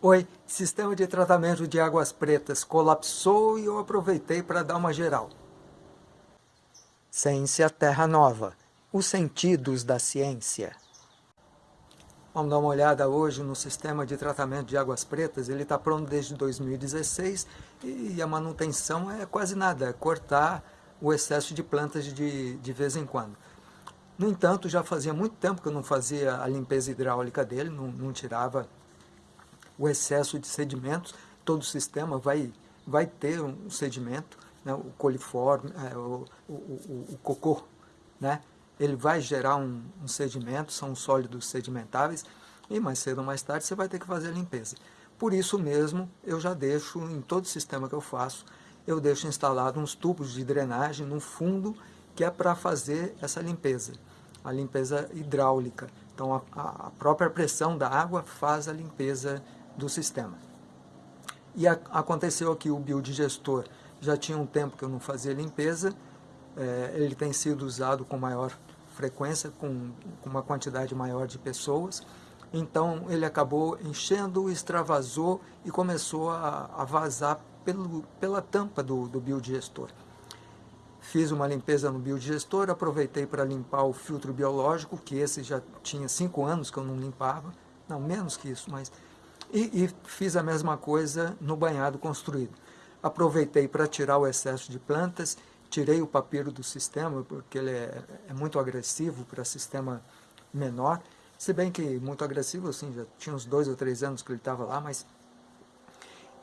Oi, sistema de tratamento de águas pretas colapsou e eu aproveitei para dar uma geral. Ciência Terra Nova, os sentidos da ciência. Vamos dar uma olhada hoje no sistema de tratamento de águas pretas. Ele está pronto desde 2016 e a manutenção é quase nada, é cortar o excesso de plantas de, de vez em quando. No entanto, já fazia muito tempo que eu não fazia a limpeza hidráulica dele, não, não tirava o excesso de sedimentos, todo o sistema vai, vai ter um sedimento, né, o coliforme, é, o, o, o, o, cocô, né, ele vai gerar um, um sedimento, são sólidos sedimentáveis, e mais cedo ou mais tarde você vai ter que fazer a limpeza. Por isso mesmo, eu já deixo, em todo sistema que eu faço, eu deixo instalado uns tubos de drenagem no fundo, que é para fazer essa limpeza, a limpeza hidráulica. Então, a, a própria pressão da água faz a limpeza do sistema. E a, aconteceu aqui o biodigestor, já tinha um tempo que eu não fazia limpeza, é, ele tem sido usado com maior frequência, com, com uma quantidade maior de pessoas, então ele acabou enchendo, extravasou e começou a, a vazar pelo, pela tampa do, do biodigestor. Fiz uma limpeza no biodigestor, aproveitei para limpar o filtro biológico, que esse já tinha cinco anos que eu não limpava, não, menos que isso, mas e, e fiz a mesma coisa no banhado construído. Aproveitei para tirar o excesso de plantas, tirei o papiro do sistema, porque ele é, é muito agressivo para sistema menor, se bem que muito agressivo, assim, já tinha uns dois ou três anos que ele estava lá, mas...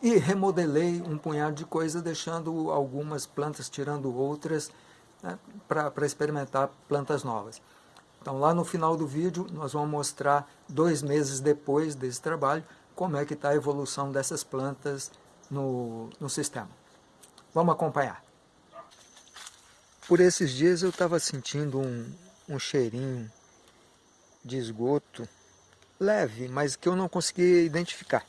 E remodelei um punhado de coisa, deixando algumas plantas, tirando outras, né, para experimentar plantas novas. Então lá no final do vídeo nós vamos mostrar dois meses depois desse trabalho, como é que está a evolução dessas plantas no, no sistema. Vamos acompanhar. Por esses dias eu estava sentindo um, um cheirinho de esgoto leve, mas que eu não conseguia identificar.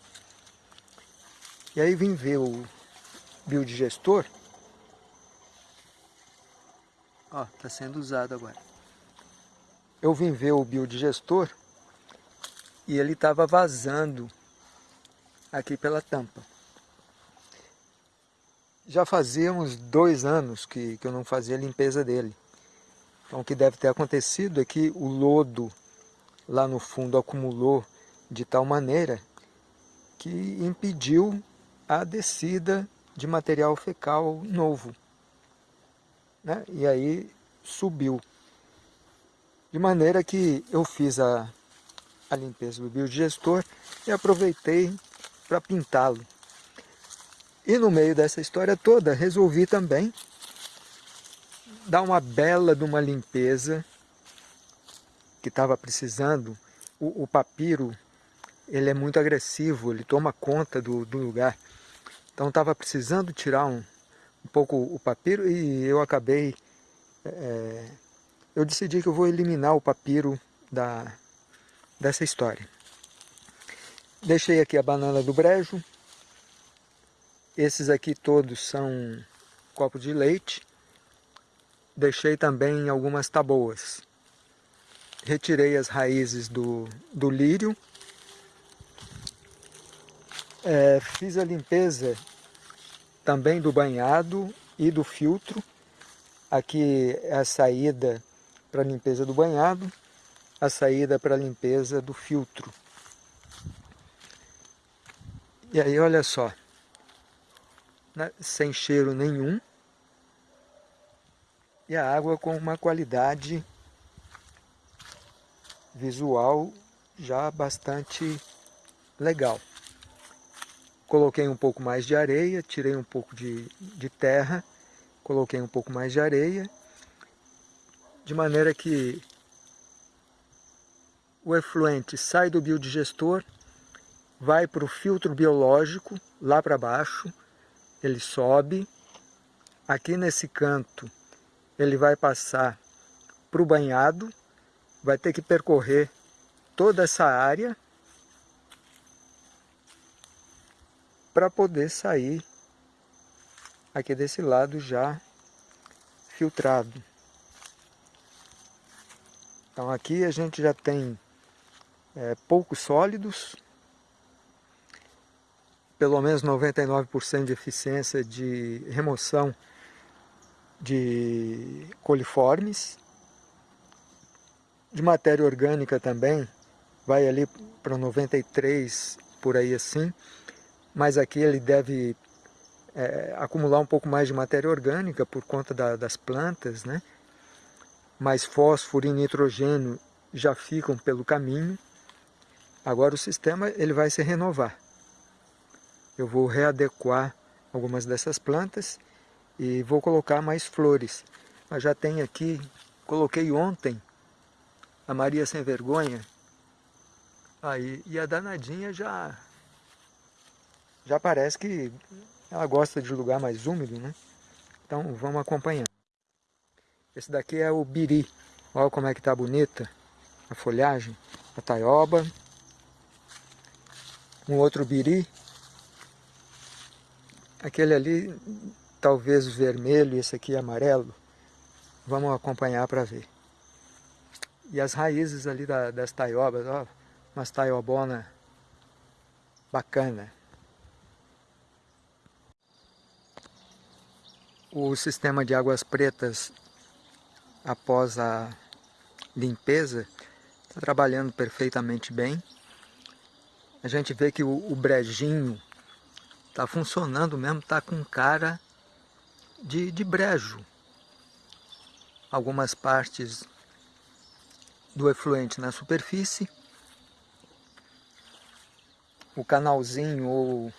E aí vim ver o biodigestor. Ó, está sendo usado agora. Eu vim ver o biodigestor e ele estava vazando aqui pela tampa. Já fazia uns dois anos que, que eu não fazia a limpeza dele. Então o que deve ter acontecido é que o lodo lá no fundo acumulou de tal maneira que impediu a descida de material fecal novo. Né? E aí subiu. De maneira que eu fiz a, a limpeza do biodigestor e aproveitei para pintá-lo. E no meio dessa história toda, resolvi também dar uma bela de uma limpeza que estava precisando. O, o, papiro, ele é muito agressivo, ele toma conta do, do lugar. Então estava precisando tirar um, um pouco o papiro e eu acabei... É, eu decidi que eu vou eliminar o papiro da, dessa história. Deixei aqui a banana do brejo. Esses aqui todos são copo de leite. Deixei também algumas taboas. Retirei as raízes do, do lírio. É, fiz a limpeza também do banhado e do filtro. Aqui é a saída para limpeza do banhado, a saída para limpeza do filtro. E aí, olha só, sem cheiro nenhum, e a água com uma qualidade visual já bastante legal. Coloquei um pouco mais de areia, tirei um pouco de, de terra, coloquei um pouco mais de areia, de maneira que o efluente sai do biodigestor vai para o filtro biológico, lá para baixo, ele sobe, aqui nesse canto ele vai passar para o banhado, vai ter que percorrer toda essa área para poder sair aqui desse lado já filtrado. Então aqui a gente já tem é, poucos sólidos, pelo menos 99% de eficiência de remoção de coliformes. De matéria orgânica também, vai ali para 93, por aí assim. Mas aqui ele deve é, acumular um pouco mais de matéria orgânica por conta da, das plantas, né? Mas fósforo e nitrogênio já ficam pelo caminho. Agora o sistema ele vai se renovar. Eu vou readequar algumas dessas plantas e vou colocar mais flores. Mas já tem aqui, coloquei ontem a Maria Sem Vergonha, aí, e a danadinha já, já parece que ela gosta de lugar mais úmido, né? Então vamos acompanhando. Esse daqui é o biri, olha como é que tá bonita a folhagem, a taioba, um outro biri, aquele ali talvez vermelho, esse aqui amarelo. Vamos acompanhar para ver. E as raízes ali da, das taiobas, ó, umas taiobona bacana. O sistema de águas pretas, após a limpeza, está trabalhando perfeitamente bem. A gente vê que o, o brejinho está funcionando mesmo, está com cara de, de brejo. Algumas partes do efluente na superfície, o canalzinho ou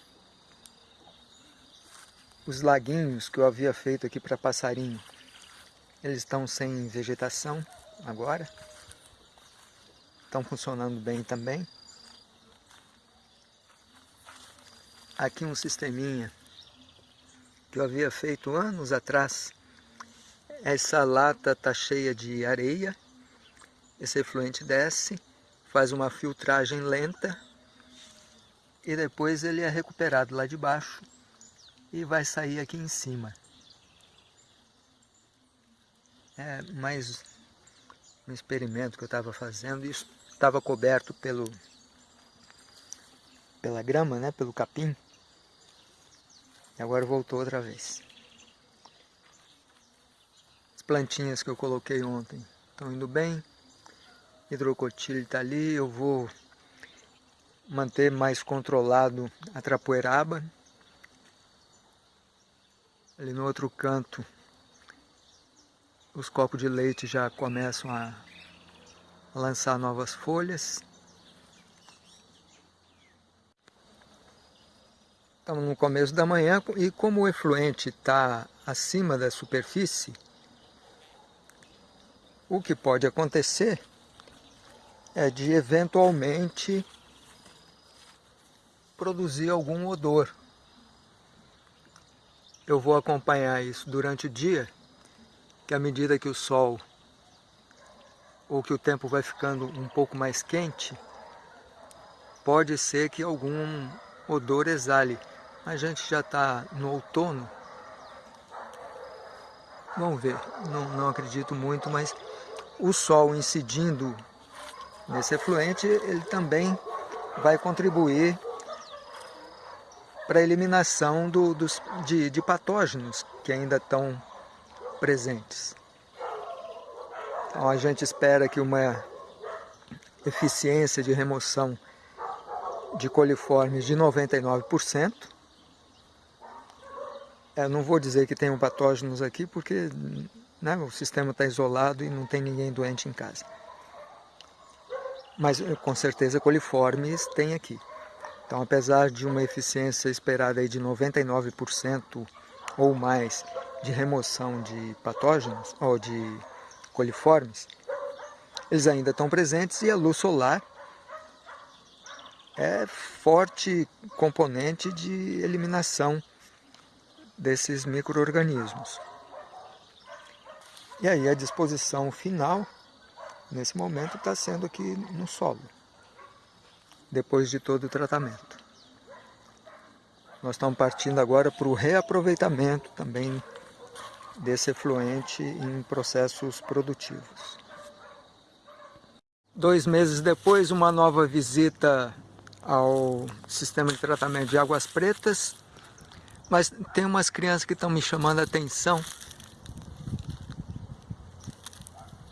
os laguinhos que eu havia feito aqui para passarinho, eles estão sem vegetação agora, estão funcionando bem também. Aqui um sisteminha que eu havia feito anos atrás. Essa lata está cheia de areia, esse efluente desce, faz uma filtragem lenta e depois ele é recuperado lá de baixo e vai sair aqui em cima. É mais um experimento que eu estava fazendo, isso estava coberto pelo, pela grama, né, pelo capim. E agora voltou outra vez. As plantinhas que eu coloquei ontem estão indo bem. Hidrocotilho está ali. Eu vou manter mais controlado a trapoeraba. Ali no outro canto, os copos de leite já começam a lançar novas folhas. Estamos no começo da manhã e como o efluente está acima da superfície, o que pode acontecer é de eventualmente produzir algum odor. Eu vou acompanhar isso durante o dia, que à medida que o sol ou que o tempo vai ficando um pouco mais quente, pode ser que algum odor exale a gente já está no outono. Vamos ver, não, não acredito muito, mas o sol incidindo nesse efluente, ele também vai contribuir para a eliminação do, dos, de, de patógenos que ainda estão presentes. Então a gente espera que uma eficiência de remoção de coliformes de 99%, é, não vou dizer que tem patógenos aqui, porque né, o sistema está isolado e não tem ninguém doente em casa. Mas com certeza coliformes tem aqui. Então, apesar de uma eficiência esperada aí de 99% ou mais de remoção de patógenos ou de coliformes, eles ainda estão presentes e a luz solar é forte componente de eliminação desses micro-organismos. E aí a disposição final, nesse momento, está sendo aqui no solo, depois de todo o tratamento. Nós estamos partindo agora para o reaproveitamento também desse efluente em processos produtivos. Dois meses depois, uma nova visita ao sistema de tratamento de águas pretas, mas tem umas crianças que estão me chamando a atenção.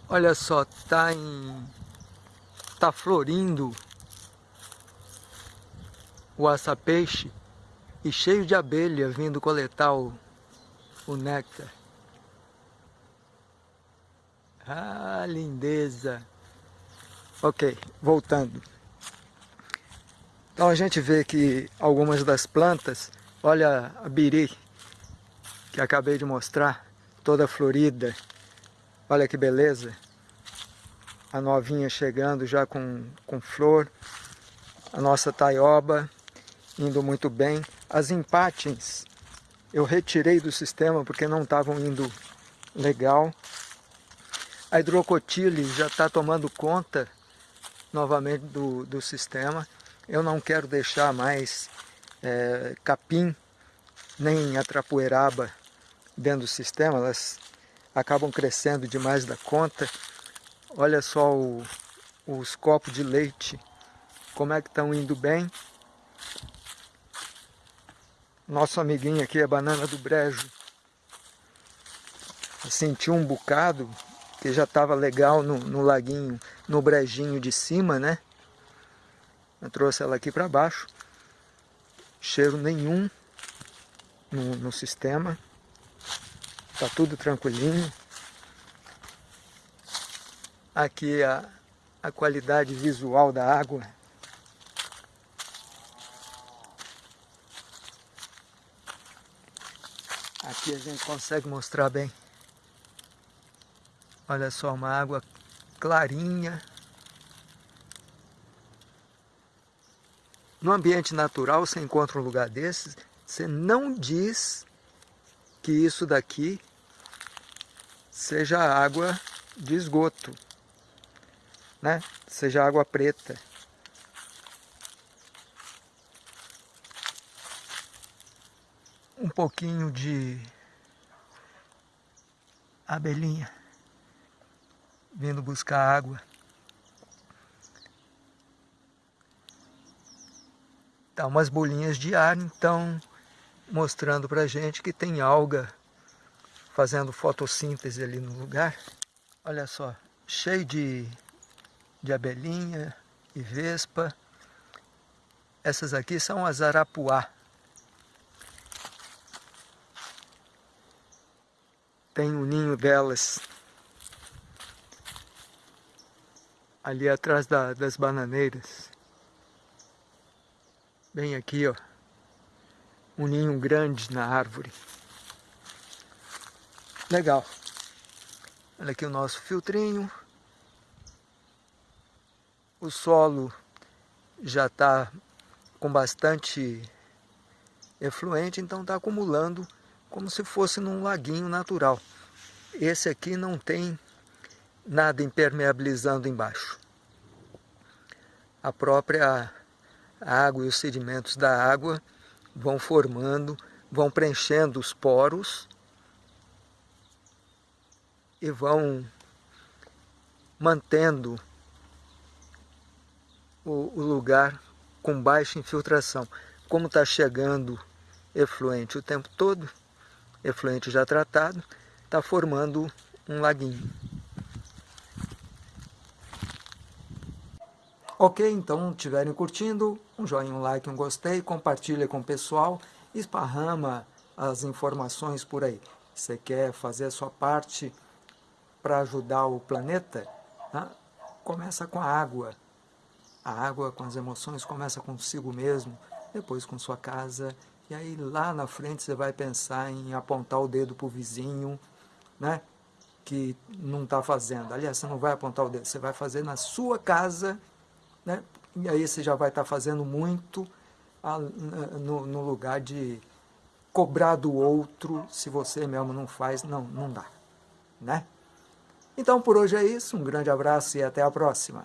Olha só, tá em tá florindo o aça-peixe e cheio de abelha vindo coletar o, o néctar. Ah, lindeza! Ok, voltando. Então a gente vê que algumas das plantas, olha a biri, que acabei de mostrar, toda florida. Olha que beleza. A novinha chegando já com, com flor. A nossa taioba indo muito bem. As empatins eu retirei do sistema porque não estavam indo legal. A hidrocotile já está tomando conta novamente do, do sistema. Eu não quero deixar mais é, capim nem atrapoeraba dentro do sistema, elas acabam crescendo demais da conta. Olha só o, os copos de leite, como é que estão indo bem. Nosso amiguinho aqui, a banana do brejo, sentiu um bocado, que já estava legal no, no laguinho, no brejinho de cima, né? Eu trouxe ela aqui para baixo. Cheiro nenhum no, no sistema. Tá tudo tranquilinho. Aqui a, a qualidade visual da água. Aqui a gente consegue mostrar bem. Olha só, uma água clarinha. No ambiente natural, você encontra um lugar desses, você não diz que isso daqui seja água de esgoto, né? seja água preta. Um pouquinho de abelhinha vindo buscar água. Tá umas bolinhas de ar, então, mostrando pra gente que tem alga fazendo fotossíntese ali no lugar. Olha só, cheio de, de abelhinha e vespa. Essas aqui são as arapuá. Tem o um ninho delas ali atrás da, das bananeiras. Bem aqui, ó. Um ninho grande na árvore. Legal. Olha aqui o nosso filtrinho. O solo já está com bastante efluente, então está acumulando como se fosse num laguinho natural. Esse aqui não tem nada impermeabilizando embaixo. A própria água e os sedimentos da água vão formando, vão preenchendo os poros e vão mantendo o, o lugar com baixa infiltração. Como está chegando efluente o tempo todo, efluente já tratado, está formando um laguinho. Ok, então estiverem curtindo, um joinha, um like, um gostei, compartilha com o pessoal, esparrama as informações por aí. Você quer fazer a sua parte para ajudar o planeta? Né? Começa com a água. A água com as emoções começa consigo mesmo, depois com sua casa, e aí lá na frente você vai pensar em apontar o dedo para o vizinho, né? que não está fazendo. Aliás, você não vai apontar o dedo, você vai fazer na sua casa né? E aí você já vai estar tá fazendo muito a, no, no lugar de cobrar do outro se você mesmo não faz, não, não dá. Né? Então por hoje é isso, um grande abraço e até a próxima.